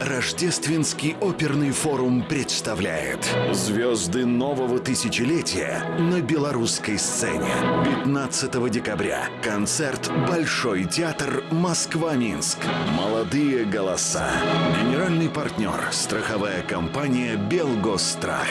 Рождественский оперный форум представляет Звезды нового тысячелетия на белорусской сцене 15 декабря. Концерт Большой театр Москва-Минск Молодые голоса Генеральный партнер. Страховая компания Белгострах.